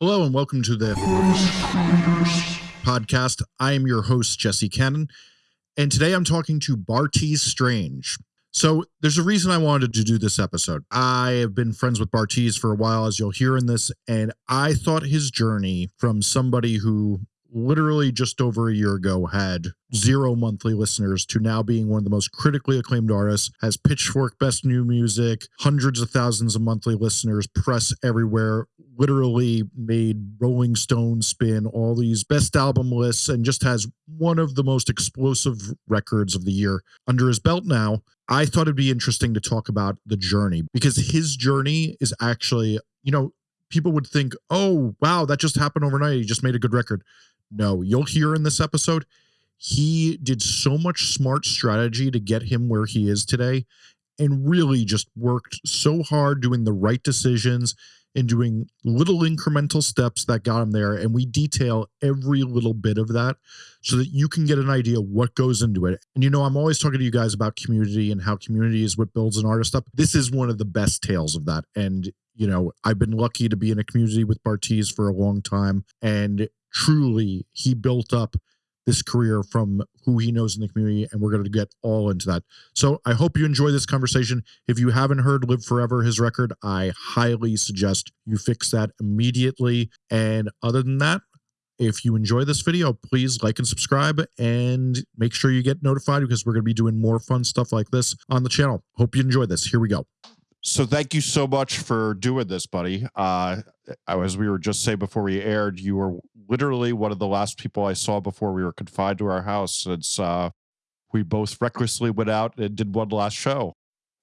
Hello and welcome to the podcast. I am your host, Jesse Cannon, and today I'm talking to Bartees Strange. So there's a reason I wanted to do this episode. I have been friends with Bartees for a while, as you'll hear in this, and I thought his journey from somebody who literally just over a year ago had zero monthly listeners to now being one of the most critically acclaimed artists, has Pitchfork Best New Music, hundreds of thousands of monthly listeners, press everywhere, literally made Rolling Stone spin all these best album lists, and just has one of the most explosive records of the year under his belt now. I thought it'd be interesting to talk about the journey because his journey is actually, you know, people would think, oh, wow, that just happened overnight. He just made a good record. No, you'll hear in this episode, he did so much smart strategy to get him where he is today and really just worked so hard doing the right decisions and doing little incremental steps that got him there. And we detail every little bit of that so that you can get an idea what goes into it. And you know, I'm always talking to you guys about community and how community is what builds an artist up. This is one of the best tales of that. And you know, I've been lucky to be in a community with Bartees for a long time. And truly, he built up this career from who he knows in the community, and we're going to get all into that. So I hope you enjoy this conversation. If you haven't heard Live Forever, his record, I highly suggest you fix that immediately. And other than that, if you enjoy this video, please like and subscribe and make sure you get notified because we're going to be doing more fun stuff like this on the channel. Hope you enjoy this. Here we go. So thank you so much for doing this, buddy. Uh, as we were just saying before we aired, you were literally one of the last people I saw before we were confined to our house since uh, we both recklessly went out and did one last show.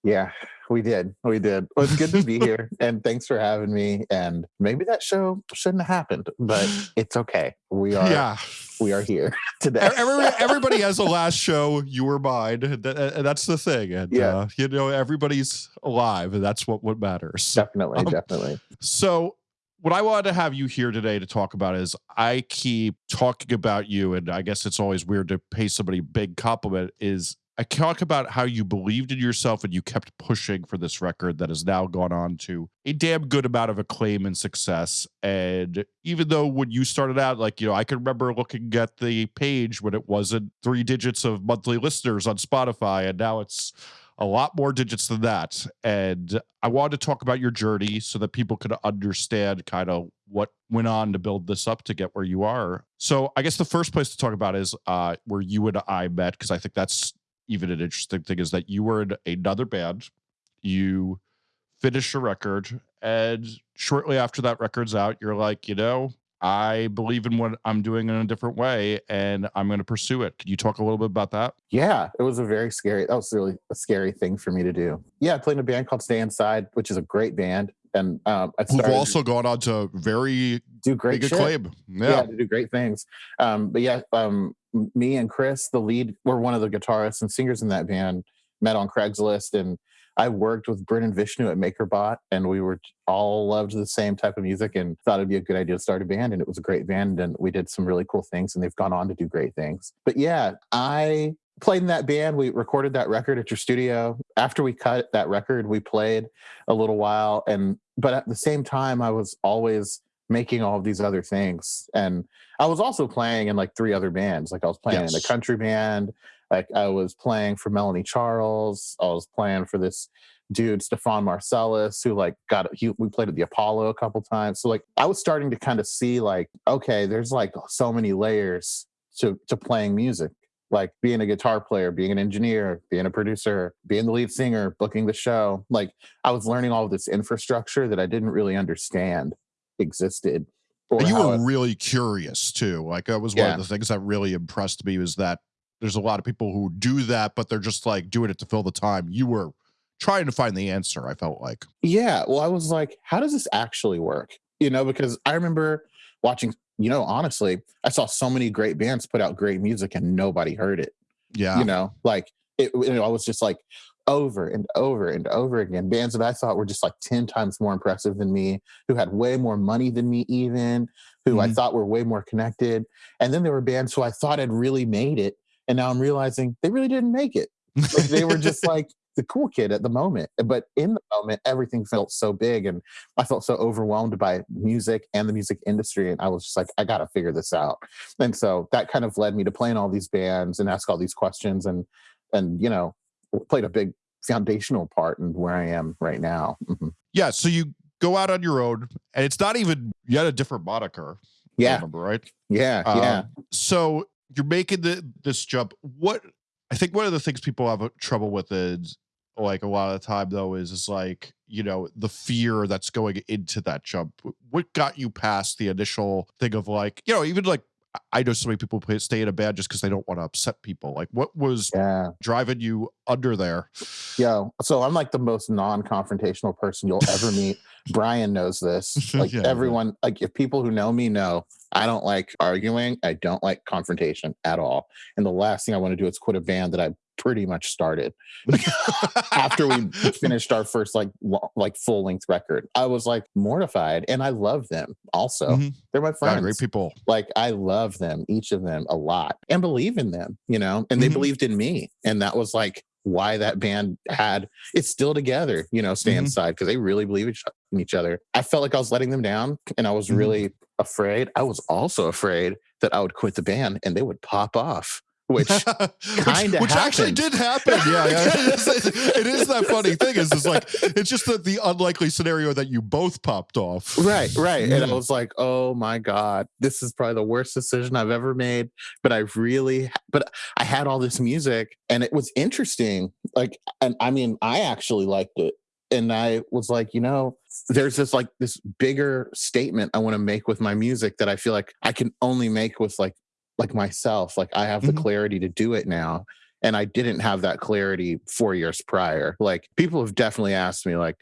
Yeah, we did. We did. Well, it's good to be here, and thanks for having me. And maybe that show shouldn't have happened, but it's okay. We are. Yeah. We are here today. everybody, everybody has a last show. You were mine. That's the thing. And, yeah. Uh, you know, everybody's alive, and that's what what matters. Definitely, um, definitely. So what I wanted to have you here today to talk about is I keep talking about you, and I guess it's always weird to pay somebody big compliment. Is I talk about how you believed in yourself and you kept pushing for this record that has now gone on to a damn good amount of acclaim and success. And even though when you started out, like, you know, I can remember looking at the page when it wasn't three digits of monthly listeners on Spotify, and now it's a lot more digits than that. And I wanted to talk about your journey so that people could understand kind of what went on to build this up to get where you are. So I guess the first place to talk about is uh, where you and I met, because I think that's even an interesting thing is that you were in another band, you finished a record, and shortly after that record's out, you're like, you know, I believe in what I'm doing in a different way and I'm going to pursue it. Can you talk a little bit about that? Yeah, it was a very scary, that was really a scary thing for me to do. Yeah, I played in a band called Stay Inside, which is a great band. And um, who've also gone on to very do great big acclaim. Yeah. yeah, to do great things. Um, but yeah, um, me and Chris, the lead, were one of the guitarists and singers in that band, met on Craigslist and I worked with Brennan Vishnu at MakerBot, and we were all loved the same type of music and thought it'd be a good idea to start a band. And it was a great band, and we did some really cool things, and they've gone on to do great things. But yeah, I played in that band. We recorded that record at your studio. After we cut that record, we played a little while, and but at the same time, I was always making all of these other things and i was also playing in like three other bands like i was playing yes. in a country band like I was playing for Melanie Charles. I was playing for this dude Stefan Marcellus, who like got he, we played at the Apollo a couple times. So like I was starting to kind of see like okay, there's like so many layers to to playing music. Like being a guitar player, being an engineer, being a producer, being the lead singer, booking the show. Like I was learning all of this infrastructure that I didn't really understand existed. you were it, really curious too. Like that was one of the things that really impressed me was that there's a lot of people who do that, but they're just like doing it to fill the time. You were trying to find the answer, I felt like. Yeah. Well, I was like, how does this actually work? You know, because I remember watching, you know, honestly, I saw so many great bands put out great music and nobody heard it. Yeah. You know, like it, you know, I was just like over and over and over again. Bands that I thought were just like 10 times more impressive than me, who had way more money than me, even, who mm-hmm. I thought were way more connected. And then there were bands who I thought had really made it and now I'm realizing they really didn't make it. Like they were just like the cool kid at the moment. But in the moment, everything felt so big and I felt so overwhelmed by music and the music industry. And I was just like, I got to figure this out. And so that kind of led me to playing all these bands and ask all these questions and, and, you know, played a big foundational part in where I am right now. Mm-hmm. Yeah. So you go out on your own and it's not even yet a different moniker. Yeah. remember, right? Yeah. Um, yeah. So you're making the, this jump. What I think one of the things people have trouble with is like a lot of the time though is is like you know the fear that's going into that jump what got you past the initial thing of like you know even like I know so many people stay in a band just because they don't want to upset people. Like, what was yeah. driving you under there? Yeah, so I'm like the most non-confrontational person you'll ever meet. Brian knows this. Like yeah, everyone, like if people who know me know, I don't like arguing. I don't like confrontation at all. And the last thing I want to do is quit a band that I pretty much started after we finished our first like lo- like full length record. I was like mortified, and I love them. Also, mm-hmm. they're my friends. Great people. Like I love them, each of them, a lot, and believe in them. You know, and they mm-hmm. believed in me, and that was like why that band had it's still together. You know, stay mm-hmm. inside because they really believe in each other. I felt like I was letting them down, and I was mm-hmm. really afraid. I was also afraid that I would quit the band and they would pop off which kind of which, actually did happen. Yeah, yeah. It, is, it is that funny thing. Is it's like it's just the, the unlikely scenario that you both popped off. Right, right. And I was like, oh my god, this is probably the worst decision I've ever made. But I really, but I had all this music, and it was interesting. Like, and I mean, I actually liked it. And I was like, you know, there's this like this bigger statement I want to make with my music that I feel like I can only make with like like myself like i have the mm-hmm. clarity to do it now and i didn't have that clarity four years prior like people have definitely asked me like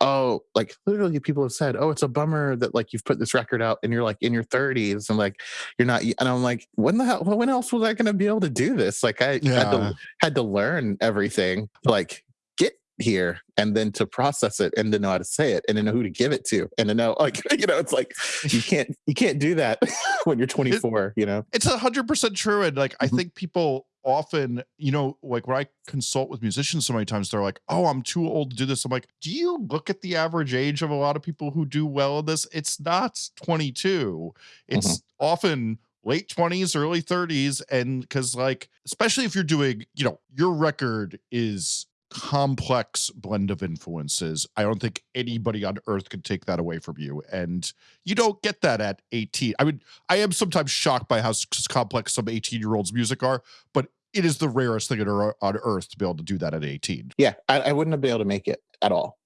oh like literally people have said oh it's a bummer that like you've put this record out and you're like in your 30s and like you're not and i'm like when the hell when else was i going to be able to do this like i yeah. had to had to learn everything like here and then to process it and to know how to say it and to know who to give it to and to know like you know it's like you can't you can't do that when you're 24 it, you know it's a hundred percent true and like i mm-hmm. think people often you know like when i consult with musicians so many times they're like oh i'm too old to do this i'm like do you look at the average age of a lot of people who do well in this it's not 22 it's mm-hmm. often late 20s early 30s and because like especially if you're doing you know your record is complex blend of influences. I don't think anybody on earth could take that away from you. And you don't get that at 18. I mean, I am sometimes shocked by how complex some 18 year olds' music are, but it is the rarest thing on earth to be able to do that at 18. Yeah, I, I wouldn't have been able to make it at all.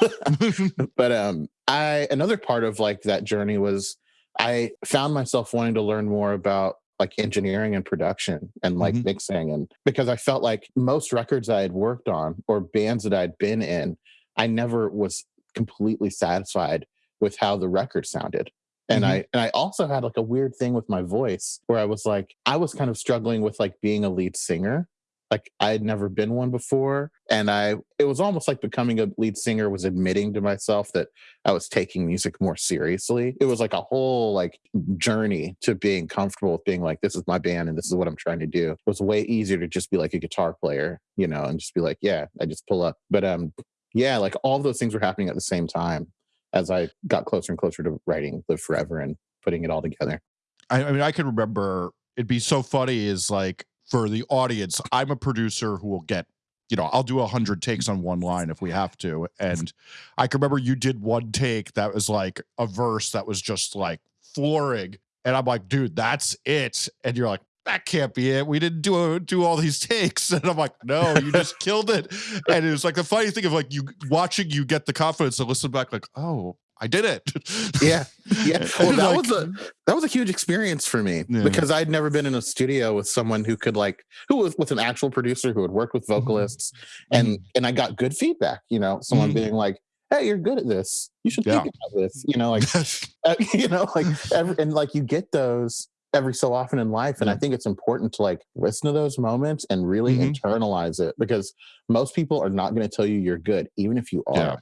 but um, I another part of like that journey was I found myself wanting to learn more about like engineering and production and like mm-hmm. mixing and because I felt like most records I had worked on or bands that I'd been in, I never was completely satisfied with how the record sounded. And mm-hmm. I and I also had like a weird thing with my voice where I was like I was kind of struggling with like being a lead singer like I had never been one before. And I, it was almost like becoming a lead singer was admitting to myself that I was taking music more seriously. It was like a whole like journey to being comfortable with being like, this is my band and this is what I'm trying to do. It was way easier to just be like a guitar player, you know, and just be like, yeah, I just pull up. But um, yeah, like all those things were happening at the same time as I got closer and closer to writing Live Forever and putting it all together. I, I mean, I can remember it'd be so funny is like for the audience, I'm a producer who will get, you know, I'll do a hundred takes on one line if we have to. And I can remember you did one take that was like a verse that was just like flooring. And I'm like, dude, that's it. And you're like, that can't be it. We didn't do a, do all these takes. And I'm like, no, you just killed it. And it was like the funny thing of like you watching you get the confidence to listen back, like, oh, I did it. yeah. Yeah. Well, that like, was a that was a huge experience for me yeah. because I'd never been in a studio with someone who could like who was with an actual producer who had worked with mm-hmm. vocalists mm-hmm. and and I got good feedback, you know, someone mm-hmm. being like, Hey, you're good at this. You should yeah. think about this. You know, like uh, you know, like every, and like you get those every so often in life and i think it's important to like listen to those moments and really mm-hmm. internalize it because most people are not going to tell you you're good even if you are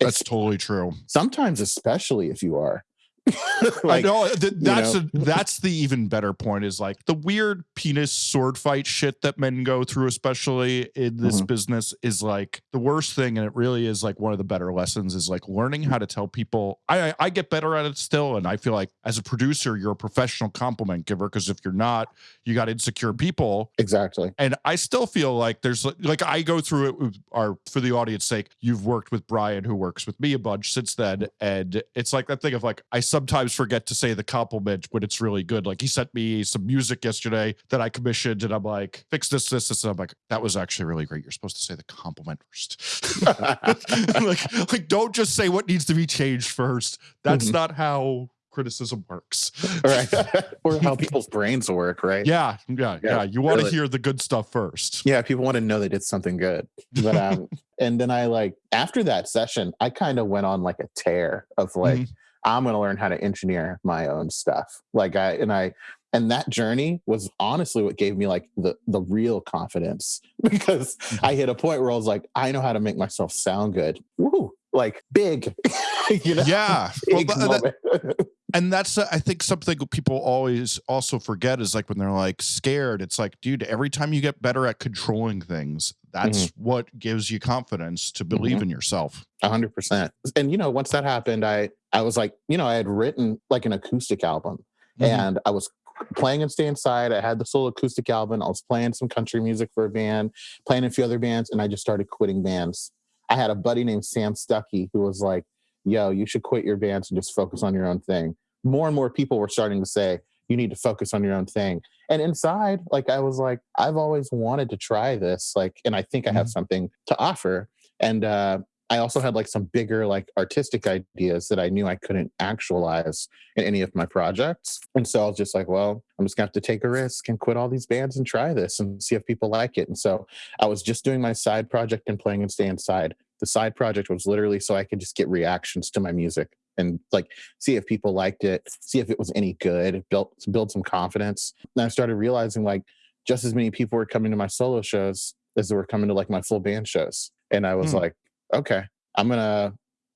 That's totally true. Sometimes, especially if you are. like, I know th- that's you know? a, that's the even better point is like the weird penis sword fight shit that men go through, especially in this mm-hmm. business, is like the worst thing, and it really is like one of the better lessons is like learning how to tell people. I I get better at it still, and I feel like as a producer, you're a professional compliment giver because if you're not, you got insecure people. Exactly. And I still feel like there's like I go through it with our for the audience sake. You've worked with Brian, who works with me a bunch since then, and it's like that thing of like I sometimes forget to say the compliment when it's really good. Like he sent me some music yesterday that I commissioned, and I'm like, fix this, this, this. And I'm like, that was actually really great. You're supposed to say the compliment first. like, like don't just say what needs to be changed first. That's mm-hmm. not how criticism works. right. or how people's brains work, right? Yeah, yeah, yeah. yeah. You want to really. hear the good stuff first. Yeah, people want to know they did something good. But um and then I like after that session, I kind of went on like a tear of like mm-hmm. I'm going to learn how to engineer my own stuff. Like I and I and that journey was honestly what gave me like the the real confidence because mm-hmm. I hit a point where I was like, I know how to make myself sound good. Woo, like big, you know? Yeah. Big well, that, and that's uh, I think something people always also forget is like when they're like scared. It's like, dude, every time you get better at controlling things, that's mm-hmm. what gives you confidence to believe mm-hmm. in yourself. A hundred percent. And you know, once that happened, I I was like, you know, I had written like an acoustic album, mm-hmm. and I was playing and stay inside. I had the solo acoustic album. I was playing some country music for a band, playing a few other bands, and I just started quitting bands. I had a buddy named Sam Stuckey who was like, yo, you should quit your bands and just focus on your own thing. More and more people were starting to say, you need to focus on your own thing. And inside, like I was like, I've always wanted to try this, like, and I think I have mm-hmm. something to offer. And uh, I also had like some bigger like artistic ideas that I knew I couldn't actualize in any of my projects. And so I was just like, well, I'm just gonna have to take a risk and quit all these bands and try this and see if people like it. And so I was just doing my side project and playing and stay inside. The side project was literally so I could just get reactions to my music and like see if people liked it, see if it was any good, build build some confidence. And I started realizing like just as many people were coming to my solo shows as they were coming to like my full band shows. And I was hmm. like, okay, I'm gonna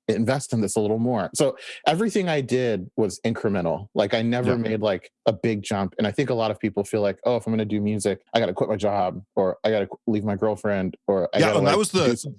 invest in this a little more. So everything I did was incremental. Like I never yeah. made like a big jump. And I think a lot of people feel like, oh, if I'm going to do music, I got to quit my job or I got to leave my girlfriend or I yeah. Gotta, and like, that was the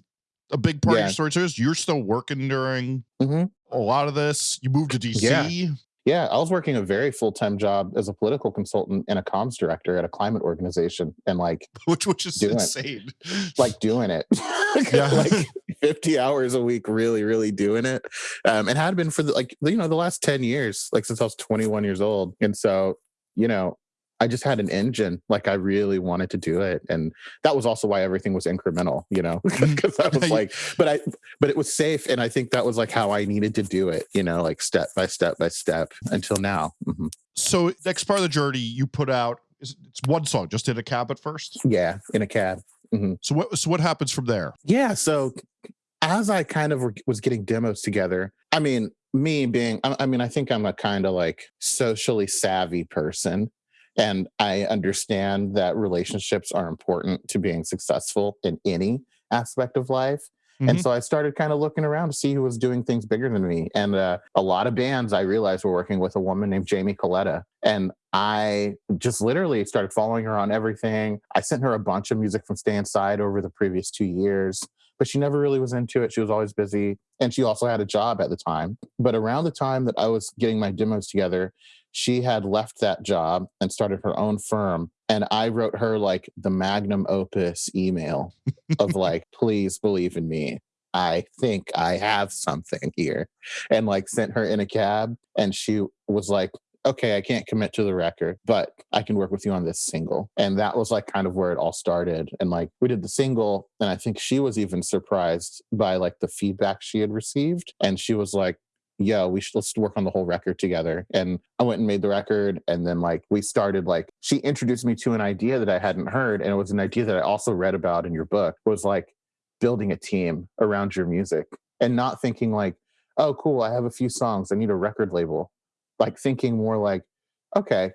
a big part yeah. of your story too. Is you're still working during mm-hmm. a lot of this. You moved to DC. Yeah. Yeah, I was working a very full time job as a political consultant and a comms director at a climate organization, and like which which is insane, it, like doing it, yeah. like fifty hours a week, really, really doing it, um, and had been for the, like you know the last ten years, like since I was twenty one years old, and so you know I just had an engine. Like I really wanted to do it. And that was also why everything was incremental, you know, because I was like, but I, but it was safe. And I think that was like how I needed to do it, you know, like step by step by step until now. Mm-hmm. So next part of the journey you put out, it's one song, just in a cab at first. Yeah. In a cab. Mm-hmm. So what, so what happens from there? Yeah. So as I kind of was getting demos together, I mean, me being, I mean, I think I'm a kind of like socially savvy person. And I understand that relationships are important to being successful in any aspect of life. Mm-hmm. And so I started kind of looking around to see who was doing things bigger than me. And uh, a lot of bands I realized were working with a woman named Jamie Coletta. And I just literally started following her on everything. I sent her a bunch of music from Stay Inside over the previous two years, but she never really was into it. She was always busy. And she also had a job at the time. But around the time that I was getting my demos together, she had left that job and started her own firm and i wrote her like the magnum opus email of like please believe in me. I think i have something here and like sent her in a cab and she was like okay i can't commit to the record but i can work with you on this single and that was like kind of where it all started and like we did the single and i think she was even surprised by like the feedback she had received and she was like yo, we should let's work on the whole record together. And I went and made the record. And then like we started like she introduced me to an idea that I hadn't heard. And it was an idea that I also read about in your book was like building a team around your music and not thinking like, oh cool, I have a few songs. I need a record label. Like thinking more like, okay,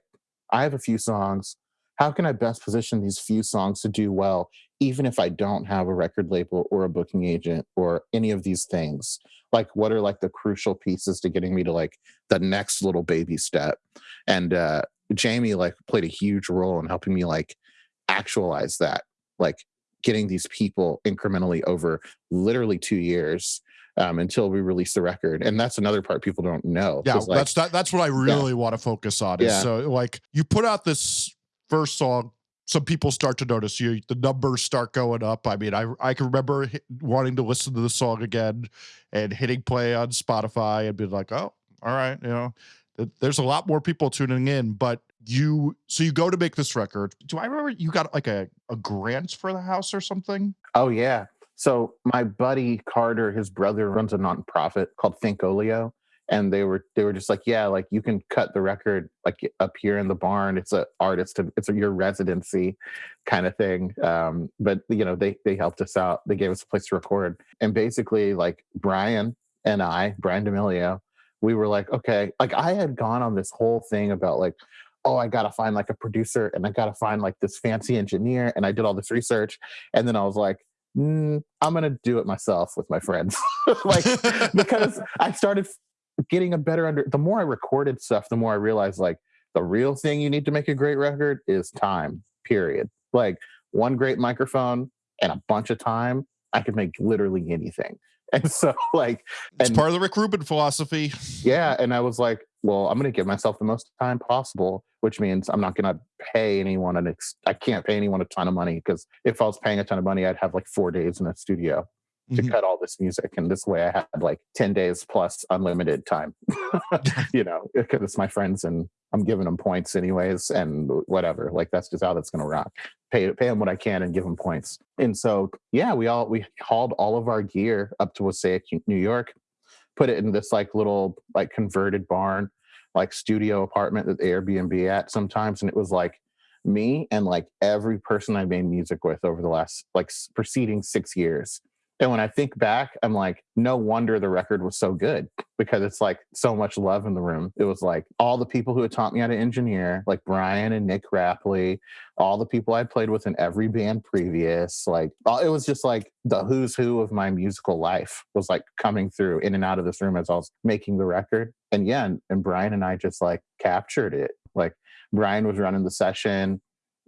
I have a few songs. How can I best position these few songs to do well even if I don't have a record label or a booking agent or any of these things, like what are like the crucial pieces to getting me to like the next little baby step? And uh Jamie like played a huge role in helping me like actualize that, like getting these people incrementally over literally two years um, until we release the record. And that's another part people don't know. Yeah, like, that's that, that's what I really yeah. want to focus on. Is yeah. so like you put out this first song some people start to notice you. The numbers start going up. I mean, I I can remember wanting to listen to the song again and hitting play on Spotify and being like, oh, all right, you know, there's a lot more people tuning in. But you, so you go to make this record. Do I remember you got like a a grant for the house or something? Oh yeah. So my buddy Carter, his brother runs a nonprofit called Thinkolio, and they were they were just like yeah like you can cut the record like up here in the barn. It's a artist it's a, your residency kind of thing. Um, but you know they they helped us out. They gave us a place to record. And basically like brian and i brian demilio we were like okay like i had gone on this whole thing about like oh i gotta find like a producer and i gotta find like this fancy engineer and i did all this research and then i was like mm, i'm gonna do it myself with my friends. Like because i started getting a better under the more I recorded stuff, the more I realized like the real thing you need to make a great record is time, period. Like one great microphone and a bunch of time, I could make literally anything. And so like it's part of the Rick Rubin philosophy. Yeah. And I was like, well, I'm gonna give myself the most time possible, which means I'm not gonna pay anyone an ex- I can't pay anyone a ton of money because if I was paying a ton of money, I'd have like four days in a studio to mm-hmm. cut all this music and this way i had like 10 days plus unlimited time you know because it's my friends and i'm giving them points anyways and whatever like that's just how that's going to rock. Pay pay them what i can and give them points. And so yeah we all we hauled all of our gear up to Wassaic, new york put it in this like little like converted barn like studio apartment that airbnb at sometimes and it was like me and like every person I made music with over the last like preceding six years and when I think back, I'm like, no wonder the record was so good because it's like so much love in the room. It was like all the people who had taught me how to engineer, like Brian and Nick Rapley, all the people I'd played with in every band previous. Like it was just like the who's who of my musical life was like coming through in and out of this room as I was making the record. And yeah, and, and Brian and I just like captured it. Like Brian was running the session.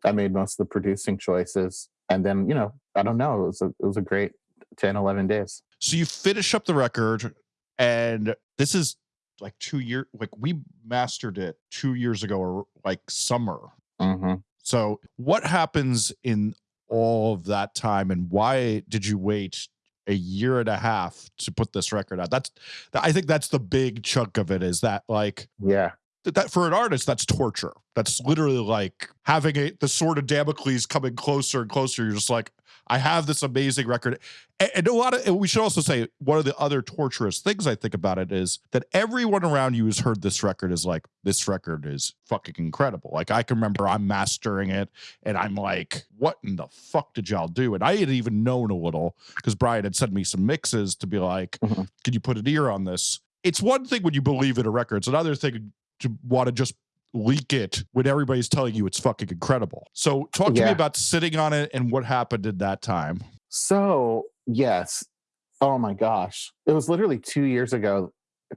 I made most of the producing choices. And then, you know, I don't know, it was a, it was a great 10, 11 days. So you finish up the record, and this is like two years, like we mastered it two years ago or like summer. Mm-hmm. So what happens in all of that time, and why did you wait a year and a half to put this record out? That's, I think that's the big chunk of it is that like, yeah, that for an artist that's torture that's literally like having a the sword of damocles coming closer and closer you're just like I have this amazing record. And a lot of, we should also say, one of the other torturous things I think about it is that everyone around you has heard this record is like, this record is fucking incredible. Like, I can remember I'm mastering it and I'm like, what in the fuck did y'all do? And I had even known a little because Brian had sent me some mixes to be like, mm-hmm. can you put an ear on this? It's one thing when you believe in a record, it's another thing to want to just leak it when everybody's telling you it's fucking incredible. So talk to yeah. me about sitting on it and what happened in that time. So yes. Oh my gosh. It was literally two years ago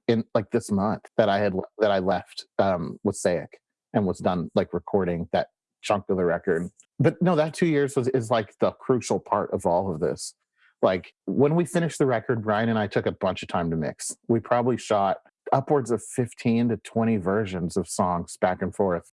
in like this month that I had that I left um Wassaic and was done like recording that chunk of the record. But no, that two years was is like the crucial part of all of this. Like when we finished the record, Brian and I took a bunch of time to mix. We probably shot upwards of 15 to 20 versions of songs back and forth.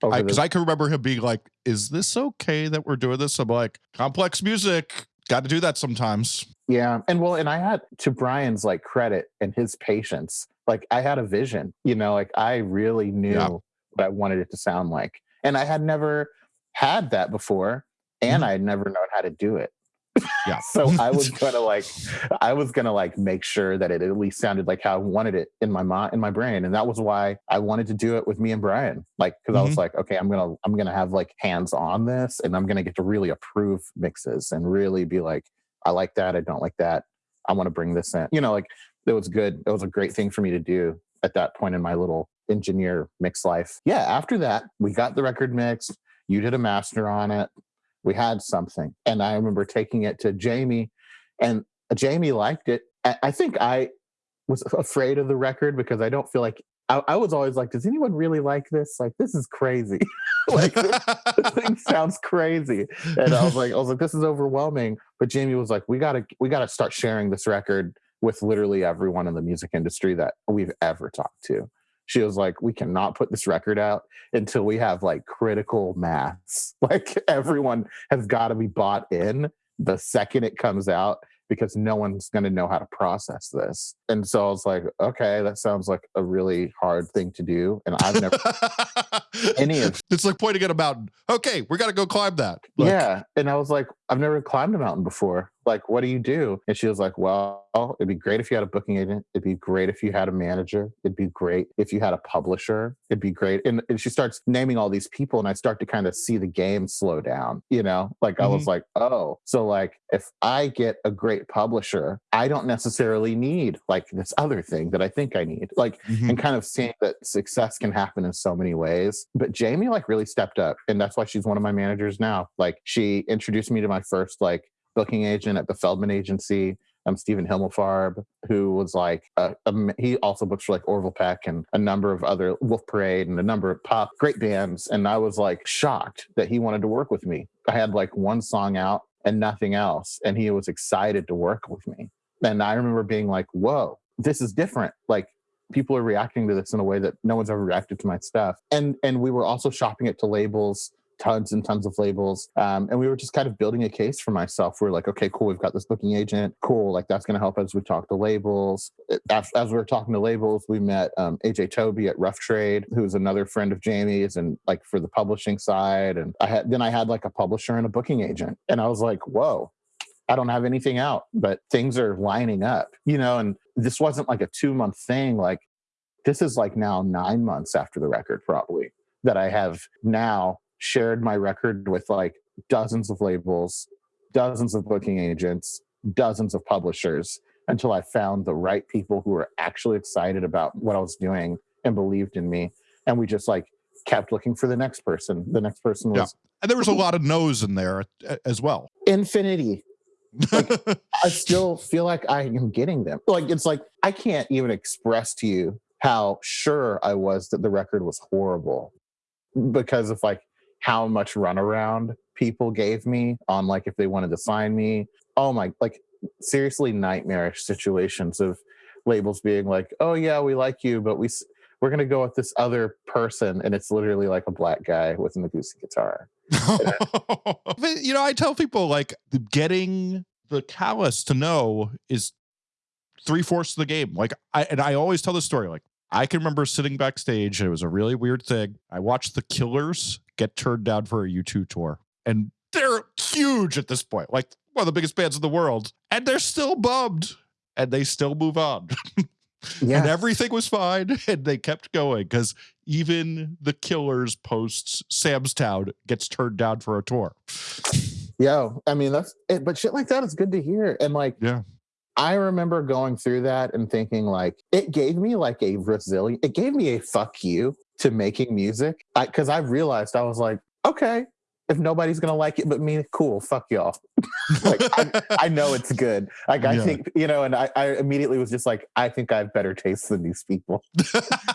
Because I, I, can remember him being like, Is this okay that we're doing this? I'm like, complex music, got to do that sometimes. Yeah. And well, and I had to Brian's like credit and his patience, like I had a vision, you know, like I really knew yeah. what I wanted it to sound like. And I had never had that before and mm-hmm. I had never known how to do it yeah so i was gonna like i was gonna like make sure that it at least sounded like how i wanted it in my mind in my brain and that was why i wanted to do it with me and brian like because mm-hmm. i was mm-hmm. like okay i'm gonna i'm gonna have like hands on this and i'm gonna get to really approve mixes and really be like i like that i don't like that i want to bring this in you know like it was good it was a great thing for me to do at that point in my little engineer mix life yeah after that we got the record mixed you did a master on it we had something. And I remember taking it to Jamie, and Jamie liked it. I think I was afraid of the record because I don't feel like I, I was always like, does anyone really like this? Like, this is crazy. like this, this, thing sounds crazy. And I was like, I was like, this is overwhelming. But Jamie was like, we gotta we gotta start sharing this record with literally everyone in the music industry that we've ever talked to. She was like, we cannot put this record out until we have like critical mass. Like everyone has got to be bought in the second it comes out because no one's going to know how to process this. And so I was like, okay, that sounds like a really hard thing to do. And I've never any of it's like pointing at a mountain. Okay, we got to go climb that. Like, yeah. And I was like, I've never climbed a mountain before like, what do you do? And she was like, well, it'd be great if you had a booking agent. It'd be great if you had a manager. It'd be great if you had a publisher. It'd be great. And, and she starts naming all these people, and I start to kind of see the game slow down. You know, like mm-hmm. I was mm-hmm. like, oh, so like if I get a great publisher, I don't necessarily need like this other thing that I think I need. Like, mm-hmm. and kind of seeing that success can happen in so many ways. But Jamie like really stepped up, and that's why she's one of my managers now. Like, she introduced me to my first like booking agent at the Feldman Agency. I'm Stephen Himmelfarb, who was like, he also books for like Orville Peck and a number of other Wolf Parade and a number of pop great bands. And I was like shocked that he wanted to work with me. I had like one song out and nothing else. And he was excited to work with me. And I remember being like, whoa, this is different. Like people are reacting to this in a way that no one's ever reacted to my stuff. And and we were also shopping it to labels tons and tons of labels. Um, and we were just kind of building a case for myself. We are like, okay, cool, we've got this booking agent. Cool, like that's going to help as we talk to labels. As, as we were talking to labels, we met um, AJ Toby at Rough Trade, who's another friend of Jamie's, and like for the publishing side. And I had then I had like a publisher and a booking agent, and I was like, whoa. I don't have anything out, but things are lining up, you know, and this wasn't like a two month thing. Like, this is like now nine months after the record, probably that I have now shared my record with like dozens of labels, dozens of booking agents, dozens of publishers until I found the right people who were actually excited about what I was doing and believed in me. And we just like kept looking for the next person. The next person was. Yeah. And there was a lot of no's in there as well. Infinity. Like, I still feel like I am getting them. Like, it's like, I can't even express to you how sure I was that the record was horrible because of like how much runaround people gave me on like if they wanted to sign me. Oh my, like seriously nightmarish situations of labels being like, "Oh yeah, we like you, but we we're gonna go with this other person," and it's literally like a black guy with an acoustic guitar. you know, I tell people like getting the callous to know is three fourths of the game. Like I and I always tell this story. Like I can remember sitting backstage. It was a really weird thing. I watched the Killers get turned down for a U2 tour. And they're huge at this point, like one of the biggest bands in the world. And they're still bummed and they still move on. yeah. And everything was fine. And they kept going because even the Killers posts Sam's Town gets turned down for a tour. Yo, I mean, that's it, but shit like that is good to hear. And like, yeah. I remember going through that and thinking like it gave me like a resilient it gave me a fuck you to making music because I, I realized I was like, okay, if nobody's gonna like it but me, cool, fuck y'all. like I, I, know it's good. Like I yeah. think you know, and I, I, immediately was just like, I think I have better taste than these people.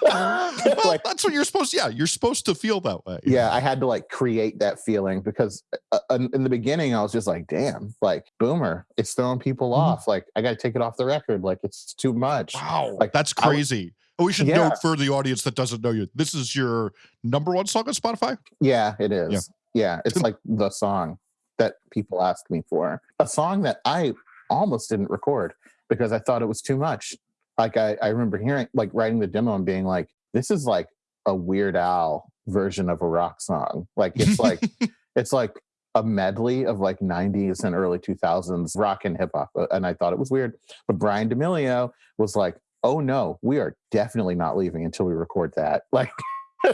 well, like, that's what you're supposed. To, yeah, you're supposed to feel that way. Yeah, I had to like create that feeling because uh, uh in the beginning I was just like, damn, like boomer, it's throwing people mm-hmm. off. Like I got to take it off the record. Like it's too much. Wow, like that's crazy. We should yeah. note for the audience that doesn't know you. This is your number one song on Spotify. Yeah, it is. Yeah, yeah it's like the song that people ask me for. A song that I almost didn't record because I thought it was too much. Like I, I remember hearing, like writing the demo and being like, "This is like a Weird Al version of a rock song. Like it's like it's like a medley of like 90s and early 2000s rock and hip hop. Uh, and I thought it was weird. But Brian D'Amelio was like, oh no, we are definitely not leaving until we record that. Like,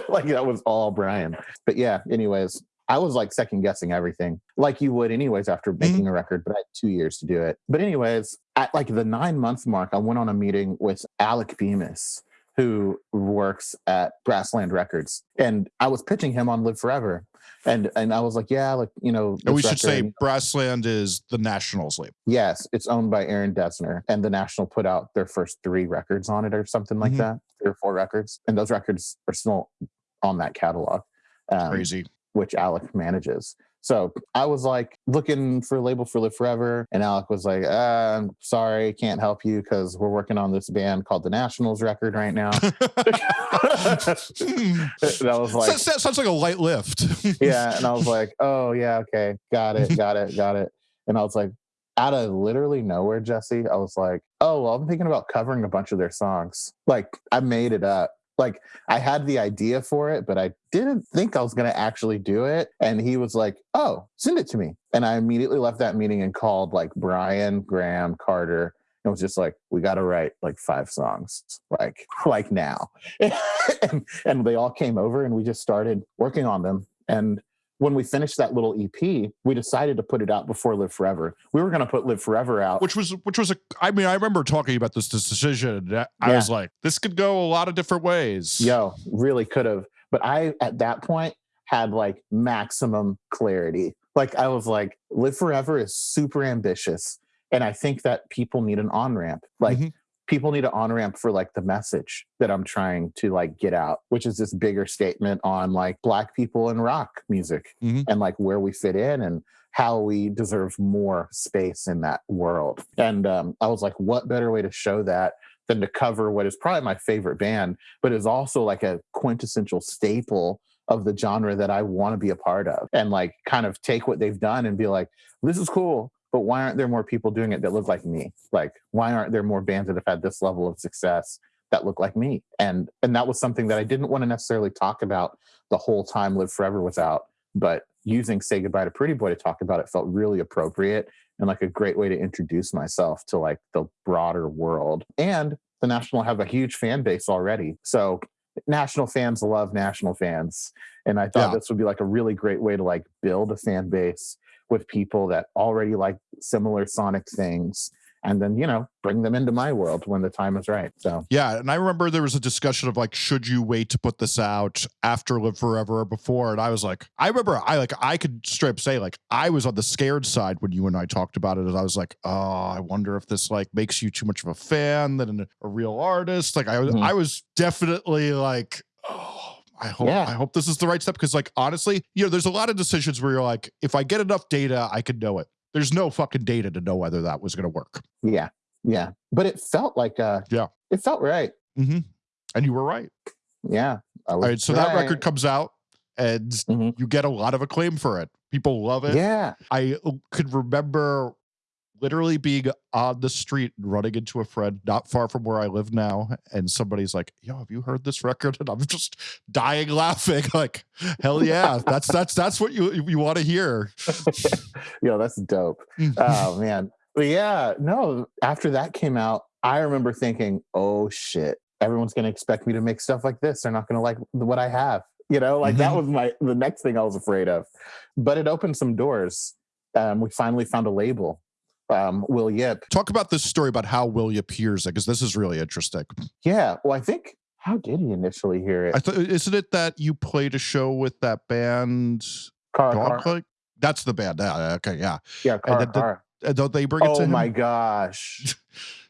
like that was all Brian. But yeah, anyways, I was like second guessing everything, like you would anyways after mm-hmm. making mm-hmm. a record. But I had two years to do it. But anyways, at like the nine month mark, I went on a meeting with Alec Bemis, who works at Brassland Records, and I was pitching him on Live Forever, and and I was like, yeah, like you know. And we should say Brassland is the Nationals label. Yes, it's owned by Aaron Dessner, and the National put out their first three records on it or something like mm-hmm. that, three or four records, and those records are still on that catalog. Um, Crazy. Which Alec manages. So I was like looking for a label for Live Forever, and Alec was like, uh, "I'm sorry, can't help you because we're working on this band called the Nationals record right now." that was like sounds, sounds like a light lift. yeah, and I was like, "Oh yeah, okay, got it, got it, got it." And I was like, out of literally nowhere, Jesse, I was like, "Oh, well, I'm thinking about covering a bunch of their songs. Like I made it up." Like I had the idea for it, but I didn't think I was going to actually do it. And he was like, "Oh, send it to me." And I immediately left that meeting and called like Brian, Graham, Carter, and was just like, "We got to write like five songs, like like now." and, and they all came over, and we just started working on them. And when we finished that little EP, we decided to put it out before Live Forever. We were going to put Live Forever out, which was which was a. I mean, I remember talking about this decision. I yeah. was like, this could go a lot of different ways. Yo, really could have. But I at that point had like maximum clarity. Like I was like, Live Forever is super ambitious, and I think that people need an on ramp. Like. Mm-hmm people need an on ramp for like the message that I'm trying to like get out, which is this bigger statement on like black people and rock music mm-hmm. and like where we fit in and how we deserve more space in that world. And um, I was like, what better way to show that than to cover what is probably my favorite band, but is also like a quintessential staple of the genre that I want to be a part of and like kind of take what they've done and be like, this is cool but why aren't there more people doing it that look like me? Like why aren't there more bands that have had this level of success that look like me? And and that was something that i didn't want to necessarily talk about the whole time live forever was out but using say goodbye to pretty boy to talk about it felt really appropriate and like a great way to introduce myself to like the broader world. And the national have a huge fan base already. So national fans love national fans and i thought yeah. this would be like a really great way to like build a fan base with people that already like similar sonic things and then you know bring them into my world when the time is right so. Yeah and i remember there was a discussion of like should you wait to put this out after live forever or before? And i was like i remember i like i could straight up say like i was on the scared side when you and i talked about it and i was like oh i wonder if this like makes you too much of a fan than a real artist. Like i was mm-hmm. i was definitely like oh I hope yeah. I hope this is the right step because like honestly, you know, there's a lot of decisions where you're like, if I get enough data, I can know it. There's no fucking data to know whether that was going to work. Yeah, yeah, but it felt like uh, yeah, it felt right. Mm-hmm. And you were right. Yeah. All right. So right. that record comes out, and mm-hmm. you get a lot of acclaim for it. People love it. Yeah. I uh, could remember literally being on the street and running into a friend not far from where I live now. And somebody's like, yo, have you heard this record? And I'm just dying laughing. Like, hell yeah. that's that's that's what you you want to hear. yo, that's dope. oh man. But yeah, no, after that came out, I remember thinking, oh shit, everyone's gonna expect me to make stuff like this. They're not gonna like what I have. You know, like mm-hmm. that was my the next thing I was afraid of. But it opened some doors. Um, we finally found a label um, Will Yip. Talk about this story about how Will Yip hears it, because this is really interesting. Yeah. Well, I think how did he initially hear it? I thought isn't it that you played a show with that band? Car, Dog car. That's the band. Yeah, okay, yeah. Yeah, car, and car. don't they bring it oh to him? Oh my gosh.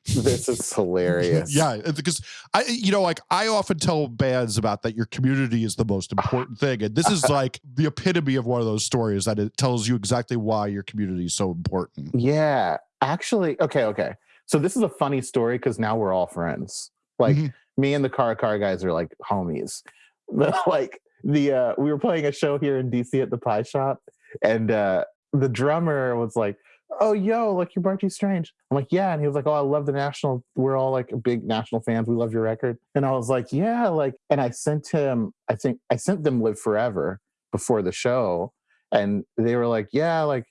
this is hilarious. yeah, because I, you know, like I often tell bands about that your community is the most important thing, and this is like the epitome of one of those stories that it tells you exactly why your community is so important. Yeah, actually, okay, okay. So this is a funny story because now we're all friends. Like mm-hmm. me and the car car guys are like homies. But like the uh we were playing a show here in DC at the Pie Shop, and uh the drummer was like oh yo like you're Bartees Strange. I'm like yeah. And he was like oh i love the national we're all like a big national fans. We love your record. And i was like yeah like and i sent him i think i sent them live forever before the show. And they were like yeah like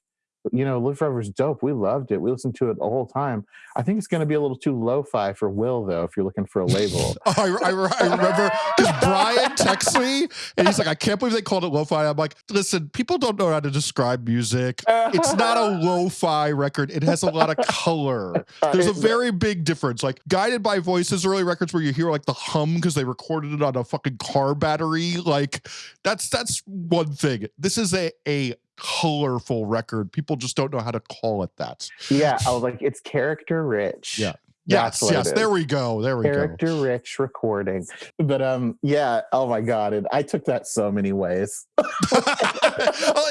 you know, Live Forever's dope. We loved it. We listened to it the whole time. I think it's going to be a little too lo-fi for Will, though, if you're looking for a label. oh, I, I, I remember because Brian texts me and he's like, I can't believe they called it lo-fi. I'm like, listen, people don't know how to describe music. It's not a lo-fi record. It has a lot of color. Uh, There's a very big difference. Like Guided by Voices, early records where you hear like the hum because they recorded it on a fucking car battery. Like that's that's one thing. This is a a colorful record. People just don't know how to call it that. Yeah, I was like, it's character rich. Yeah. Yes, yes. There we go. There we Character go. Character rich recording. But um, yeah. Oh my god, and I took that so many ways. well,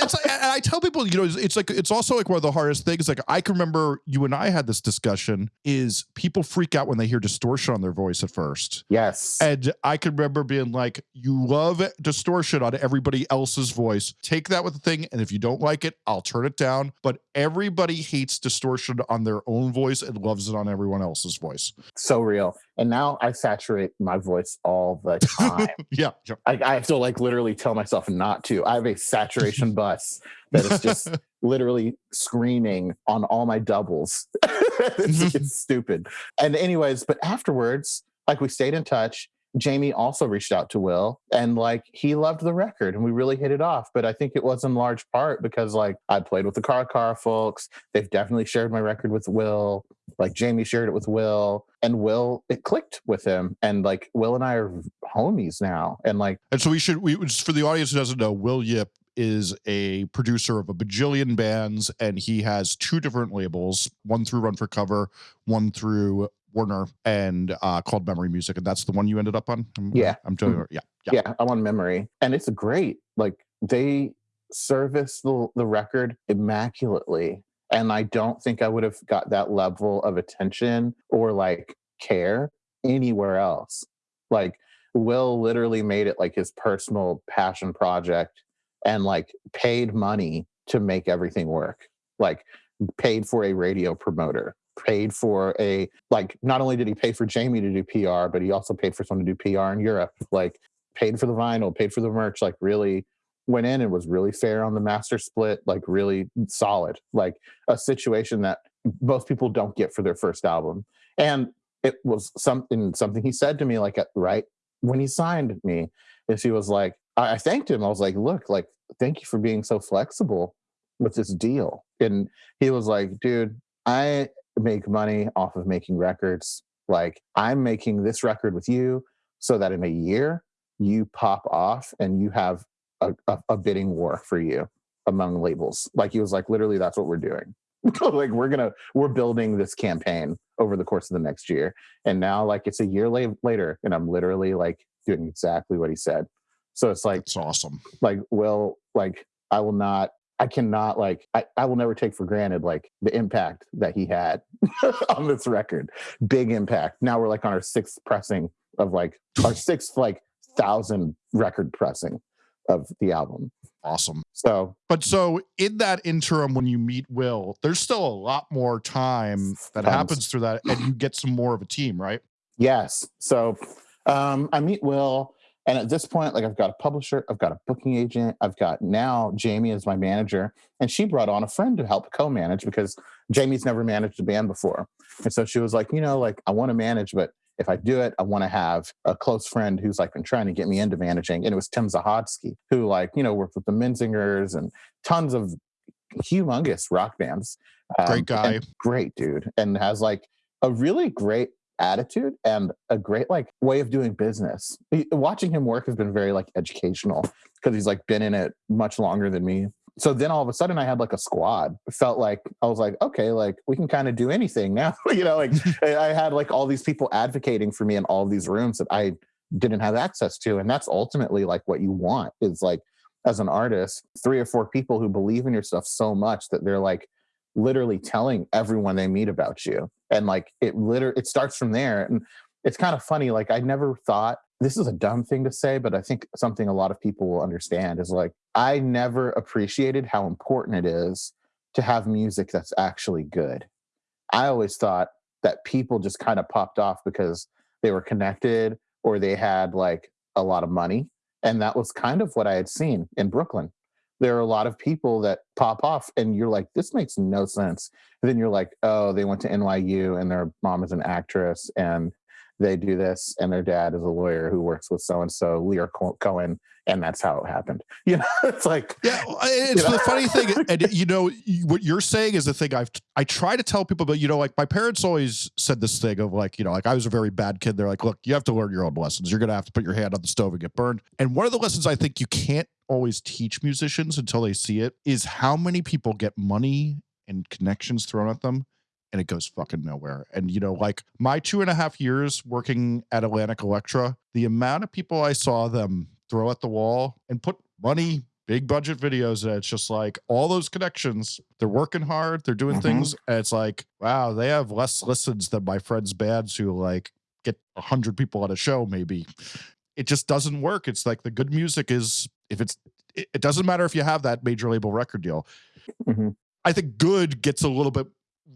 it's like, and I tell people, you know, it's, it's, like it's also like one of the hardest things. Like I can remember you and I had this discussion. Is people freak out when they hear distortion on their voice at first? Yes. And I can remember being like, you love distortion on everybody else's voice. Take that with the thing, and if you don't like it, I'll turn it down. But everybody hates distortion on their own voice and loves it on everyone else's voice. So real. And now I saturate my voice all the time. yeah. I, I have to like literally tell myself not to. I have a saturation bus that is just literally screaming on all my doubles. it's, mm-hmm. it's stupid. And anyways, but afterwards, like we stayed in touch Jamie also reached out to Will and like he loved the record and we really hit it off. But I think it was in large part because like I played with the Car Car folks. They've definitely shared my record with Will. Like Jamie shared it with Will and Will, it clicked with him. And like Will and I are homies now. And like, and so we should, we just for the audience who doesn't know, Will Yip is a producer of a bajillion bands and he has two different labels one through run for cover one through Warner and uh, called Memory Music, and that's the one you ended up on. I'm, yeah, I'm telling you, yeah, yeah, yeah. I'm on Memory, and it's great. Like they service the the record immaculately, and I don't think I would have got that level of attention or like care anywhere else. Like Will literally made it like his personal passion project, and like paid money to make everything work. Like paid for a radio promoter paid for a like not only did he pay for Jamie to do PR, but he also paid for someone to do PR in Europe. Like paid for the vinyl, paid for the merch, like really went in and was really fair on the master split, like really solid. Like a situation that most people don't get for their first album. And it was something something he said to me like right when he signed me is he was like I, I thanked him. I was like, look, like thank you for being so flexible with this deal. And he was like, dude, I make money off of making records. Like I'm making this record with you so that in a year you pop off and you have a, a, a bidding war for you among labels. Like he was like, literally, that's what we're doing. like we're gonna we're building this campaign over the course of the next year. And now like it's a year la- later, and I'm literally like doing exactly what he said. So it's like it's awesome. Like, well, like I will not I cannot like I, I will never take for granted like the impact that he had on this record. Big impact. Now we're like on our sixth pressing of like our sixth like thousand record pressing of the album. Awesome. So, but so in that interim, when you meet Will, there's still a lot more time that happens through that, and you get some more of a team, right? Yes. So um, I meet Will and at this point, like I've got a publisher, I've got a booking agent, I've got now Jamie as my manager, and she brought on a friend to help co-manage because Jamie's never managed a band before. And so she was like, you know, like I want to manage, but if I do it, I want to have a close friend who's like been trying to get me into managing. And it was Tim Zahodsky, who like, you know, worked with the Menzingers and tons of humongous rock bands. Um, great guy. Great dude. And has like a really great attitude and a great like way of doing business. Watching him work has been very like educational because he's like been in it much longer than me. So then all of a sudden I had like a squad. It felt like I was like, okay, like we can kind of do anything now. you know, like I had like all these people advocating for me in all these rooms that I didn't have access to. And that's ultimately like what you want is like as an artist, three or four people who believe in your stuff so much that they're like literally telling everyone they meet about you. And like it literally it starts from there. And it's kind of funny like i never thought this is a dumb thing to say but i think something a lot of people will understand is like i never appreciated how important it is to have music that's actually good. I always thought that people just kind of popped off because they were connected or they had like a lot of money. And that was kind of what i had seen in brooklyn there are a lot of people that pop off and you're like, this makes no sense. And then you're like, oh, they went to NYU and their mom is an actress and they do this and their dad is a lawyer who works with so and so Lyor Cohen and that's how it happened. You know it's like yeah it's the know? funny thing and you know what you're saying is the thing I've I try to tell people but you know like my parents always said this thing of like you know like I was a very bad kid. They're like look you have to learn your own lessons. You're gonna have to put your hand on the stove and get burned. And one of the lessons I think you can't always teach musicians until they see it is how many people get money and connections thrown at them and it goes fucking nowhere. And you know, like my two and a half years working at Atlantic Elektra, the amount of people I saw them throw at the wall and put money, big budget videos, and it's just like all those connections. They're working hard, they're doing mm-hmm. things, and it's like, wow, they have less listens than my friends' bands who like get a hundred people at a show, maybe. It just doesn't work. It's like the good music is if it's it, doesn't matter if you have that major label record deal. Mm-hmm. I think good gets a little bit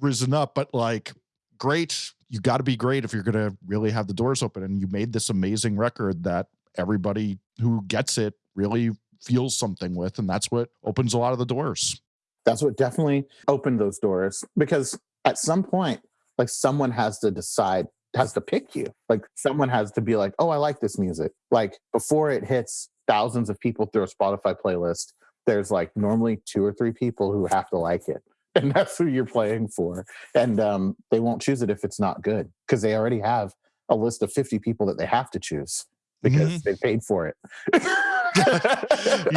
risen up, but like great, you got to be great if you're going to really have the doors open. And you made this amazing record that everybody who gets it really feels something with. And that's what opens a lot of the doors. That's what definitely opened those doors because at some point, like someone has to decide, has to pick you. Like someone has to be like, oh, I like this music. Like before it hits thousands of people through a Spotify playlist, there's like normally two or three people who have to like it. and that's who you're playing for. And um, they won't choose it if it's not good because they already have a list of 50 people that they have to choose because mm-hmm. they paid for it.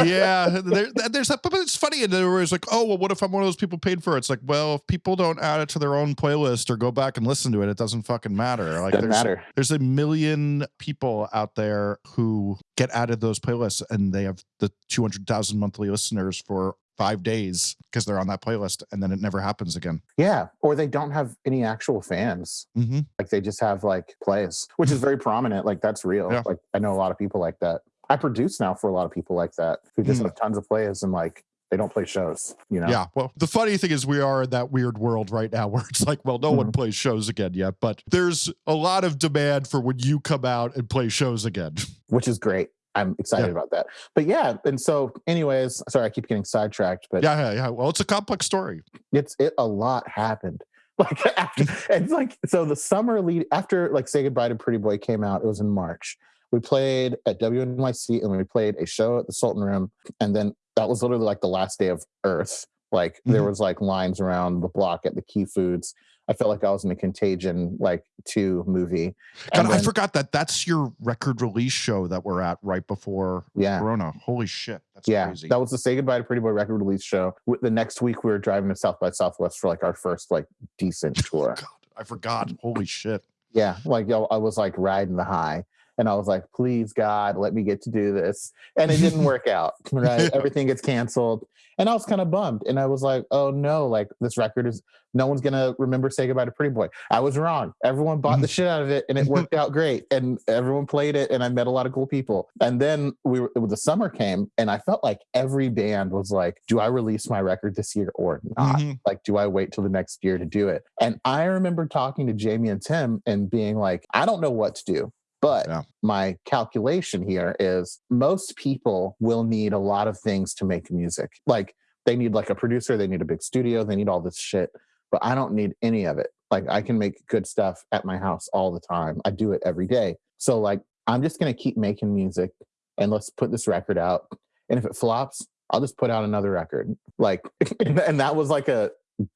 yeah, there, there's that, but it's funny. And there was like, oh, well, what if I'm one of those people paid for it? It's like, well, if people don't add it to their own playlist or go back and listen to it, it doesn't fucking matter. Like, doesn't there's, matter. There's a million people out there who get added those playlists, and they have the 200,000 monthly listeners for five days because they're on that playlist and then it never happens again. Yeah. Or they don't have any actual fans. Mm-hmm. Like they just have like plays, which is very prominent. Like that's real. Yeah. Like I know a lot of people like that. I produce now for a lot of people like that who just mm. have tons of plays and like they don't play shows, you know? Yeah. Well, the funny thing is we are in that weird world right now where it's like, well, no mm-hmm. one plays shows again yet, but there's a lot of demand for when you come out and play shows again. Which is great. I'm excited yeah. about that. But yeah, and so anyways, sorry, I keep getting sidetracked, but yeah, yeah, yeah. Well, it's a complex story. It's it a lot happened. Like after, it's like so the summer lead after like Say Goodbye to Pretty Boy came out, it was in March. We played at WNYC and we played a show at the Sultan Room, and then that was literally like the last day of Earth. Like mm-hmm. there was like lines around the block at the Key Foods I felt like I was in a Contagion like two movie. God, then, I forgot that that's your record release show that we're at right before yeah. Corona. Holy shit, that's yeah, crazy. That was the Say Goodbye to Pretty Boy record release show. The next week we were driving to South by Southwest for like our first like decent tour. God, I forgot. Holy shit. Yeah, like yo, I was like riding the high and I was like, please God, let me get to do this. And it didn't work out. Right. Everything gets canceled. And I was kind of bummed. And I was like, oh no, like this record is no one's gonna remember say goodbye to Pretty Boy. I was wrong. Everyone bought the shit out of it and it worked out great. And everyone played it and I met a lot of cool people. And then we were the summer came and I felt like every band was like, do I release my record this year or not? Mm-hmm. Like, do I wait till the next year to do it? And I remember talking to Jamie and Tim and being like, I don't know what to do. But yeah. my calculation here is most people will need a lot of things to make music. Like they need like a producer, they need a big studio, they need all this shit. But I don't need any of it. Like I can make good stuff at my house all the time. I do it every day. So like I'm just gonna keep making music and let's put this record out. And if it flops, I'll just put out another record. Like and that was like a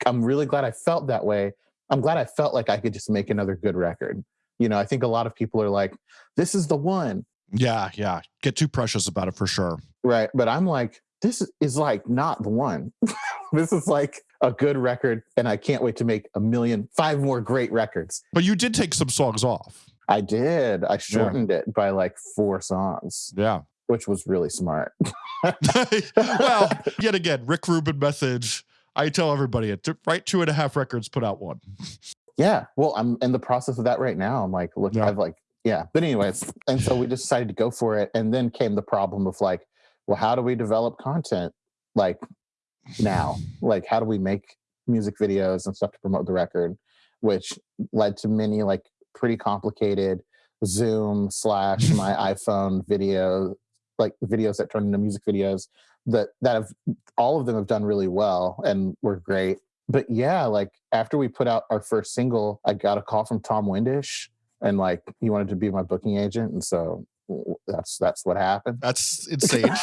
I'm really glad I felt that way. I'm glad I felt like I could just make another good record you know i think a lot of people are like this is the one. Yeah yeah. Get too precious about it for sure. Right but i'm like this is like not the one. This is like a good record and i can't wait to make a million five more great records. But you did take some songs off. I did. I shortened yeah. it by like four songs. Yeah. Which was really smart. Well yet again rick rubin message. I tell everybody it. Right two and a half records put out one yeah. Well, I'm in the process of that right now. I'm like, look, yeah. I've like, yeah. But anyways, and so we just decided to go for it. And then came the problem of like, well, how do we develop content like now? Like, how do we make music videos and stuff to promote the record? Which led to many like pretty complicated Zoom slash my iPhone video like videos that turned into music videos that that have all of them have done really well and were great. But yeah, like after we put out our first single, I got a call from Tom Windish and like he wanted to be my booking agent. And so that's that's what happened. That's insane.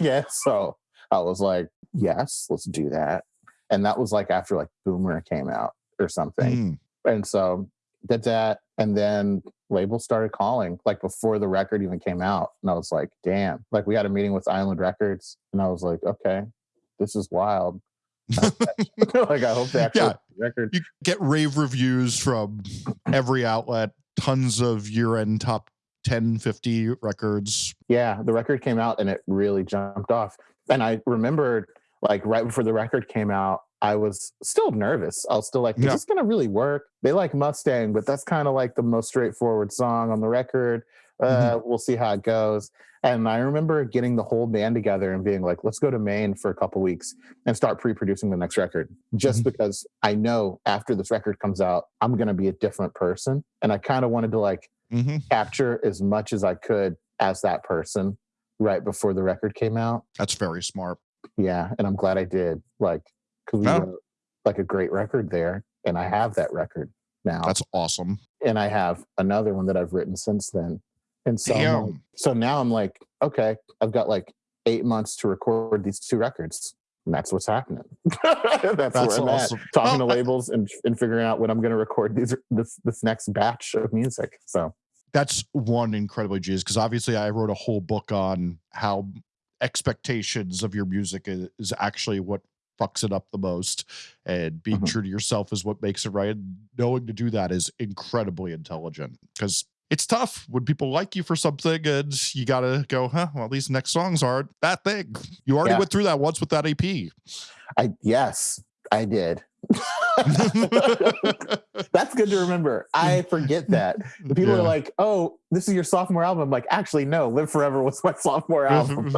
yeah. So I was like, yes, let's do that. And that was like after like Boomer came out or something. Mm. And so did that. And then labels started calling like before the record even came out. And I was like, damn. Like we had a meeting with Island Records and I was like, okay, this is wild. like I hope they actually yeah, record. You get rave reviews from every outlet, tons of year-end top 10, 50 records. Yeah, the record came out and it really jumped off. And I remembered like right before the record came out, I was still nervous. I was still like, is yeah. this gonna really work? They like Mustang, but that's kind of like the most straightforward song on the record. Uh, mm-hmm. We'll see how it goes. And I remember getting the whole band together and being like, let's go to Maine for a couple weeks and start pre-producing the next record. Just mm-hmm. because I know after this record comes out, I'm gonna be a different person. And I kind of wanted to like mm-hmm. capture as much as I could as that person right before the record came out. That's very smart. Yeah, and I'm glad I did. Like, because we wrote like a great record there, and I have that record now. That's awesome. And I have another one that I've written since then. And so, like, so now I'm like, okay, I've got like eight months to record these two records. And that's what's happening. that's, that's, where I'm awesome. at. Talking to labels and, and figuring out when I'm going to record these this this next batch of music. So that's one incredibly genius because obviously I wrote a whole book on how expectations of your music is, is actually what fucks it up the most and being mm-hmm. true to yourself is what makes it right and knowing to do that is incredibly intelligent because it's tough when people like you for something and you gotta go huh well these next songs aren't that thing. You already yeah. went through that once with that ep i yes i did That's good to remember. I forget that. The people yeah. are like, "Oh, this is your sophomore album." I'm like, actually, no. Live Forever was my sophomore album.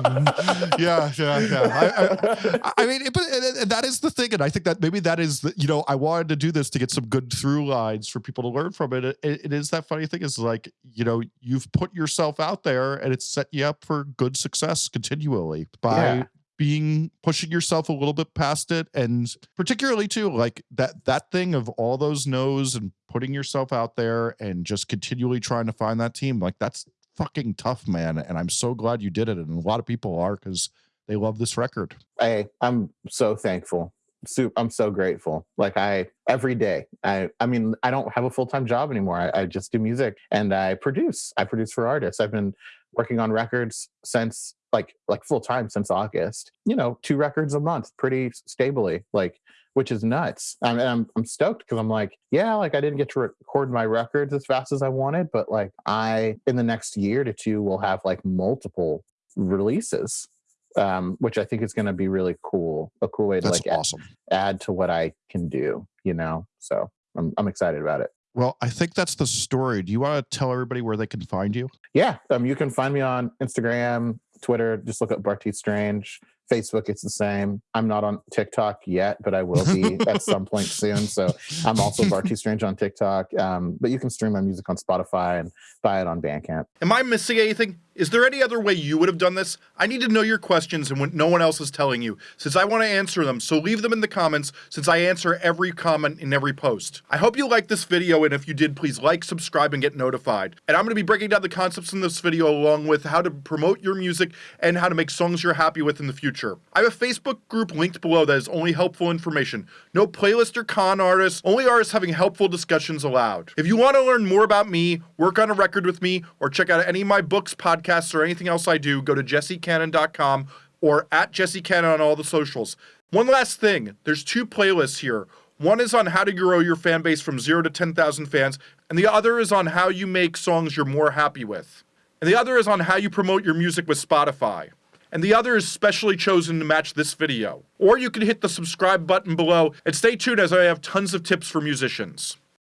yeah, yeah, yeah. I, I, I mean, it, but that is the thing, and I think that maybe that is the, you know, I wanted to do this to get some good through lines for people to learn from it. it. It is that funny thing is like, you know, you've put yourself out there, and it's set you up for good success continually by. Yeah being pushing yourself a little bit past it and particularly too like that that thing of all those no's and putting yourself out there and just continually trying to find that team like that's fucking tough man and i'm so glad you did it and a lot of people are because they love this record. Hey i'm so thankful. Soup i'm so grateful. Like i every day i i mean i don't have a full-time job anymore. I, I just do music and i produce. I produce for artists. I've been working on records since like like full time since August. You know, two records a month, pretty stably. Like, which is nuts. I'm I'm, I'm stoked because I'm like, yeah, like I didn't get to record my records as fast as I wanted, but like I in the next year to two will have like multiple releases. Um, which I think is going to be really cool, a cool way to That's like awesome. add, add to what I can do, you know. So I'm I'm excited about it. Well, I think that's the story. Do you want to tell everybody where they can find you? Yeah, um, you can find me on Instagram, Twitter. Just look up Bartees Strange. Facebook, it's the same. I'm not on TikTok yet, but I will be at some point soon. So I'm also Bartees Strange on TikTok. Um, but you can stream my music on Spotify and buy it on Bandcamp. Am I missing anything? Is there any other way you would have done this? I need to know your questions and what no one else is telling you, since I want to answer them. So leave them in the comments, since I answer every comment in every post. I hope you liked this video, and if you did, please like, subscribe, and get notified. And I'm going to be breaking down the concepts in this video along with how to promote your music and how to make songs you're happy with in the future. I have a Facebook group linked below that is only helpful information. No playlist or con artists, only artists having helpful discussions allowed. If you want to learn more about me, work on a record with me, or check out any of my books, podcasts, podcasts or anything else I do, go to jessecannon.com or at jessecannon on all the socials. One last thing there's two playlists here. One is on how to grow your fan base from zero to 10,000 fans, and the other is on how you make songs you're more happy with. And the other is on how you promote your music with Spotify. And the other is specially chosen to match this video. Or you can hit the subscribe button below and stay tuned as I have tons of tips for musicians.